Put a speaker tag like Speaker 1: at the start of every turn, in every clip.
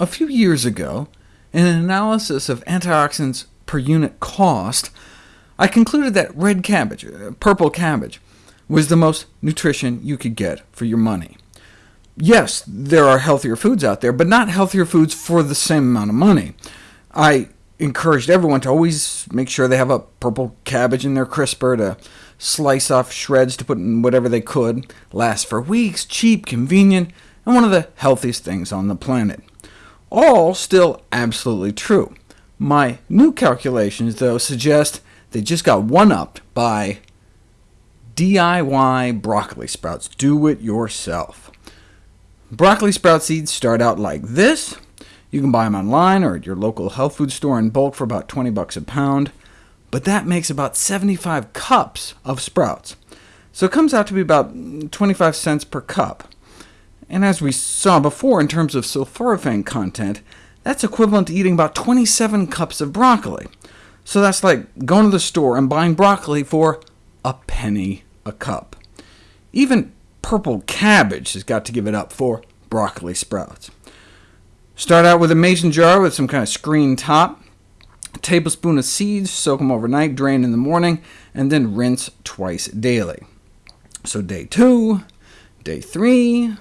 Speaker 1: A few years ago, in an analysis of antioxidants per unit cost, I concluded that red cabbage, uh, purple cabbage, was the most nutrition you could get for your money. Yes, there are healthier foods out there, but not healthier foods for the same amount of money. I encouraged everyone to always make sure they have a purple cabbage in their crisper to slice off shreds to put in whatever they could, last for weeks, cheap, convenient, and one of the healthiest things on the planet. All still absolutely true. My new calculations, though, suggest they just got one-upped by DIY broccoli sprouts. Do it yourself. Broccoli sprout seeds start out like this. You can buy them online or at your local health food store in bulk for about 20 bucks a pound, but that makes about 75 cups of sprouts. So it comes out to be about 25 cents per cup. And as we saw before in terms of sulforaphane content, that's equivalent to eating about 27 cups of broccoli. So that's like going to the store and buying broccoli for a penny a cup. Even purple cabbage has got to give it up for broccoli sprouts. Start out with a mason jar with some kind of screen top, a tablespoon of seeds, soak them overnight, drain in the morning, and then rinse twice daily. So day 2, day 3,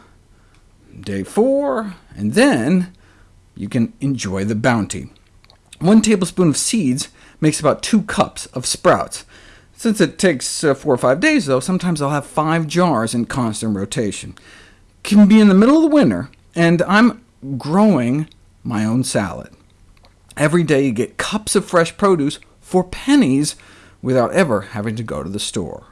Speaker 1: day 4, and then you can enjoy the bounty. One tablespoon of seeds makes about 2 cups of sprouts. Since it takes uh, 4 or 5 days, though, sometimes I'll have 5 jars in constant rotation. Can be in the middle of the winter, and I'm growing my own salad. Every day you get cups of fresh produce for pennies without ever having to go to the store.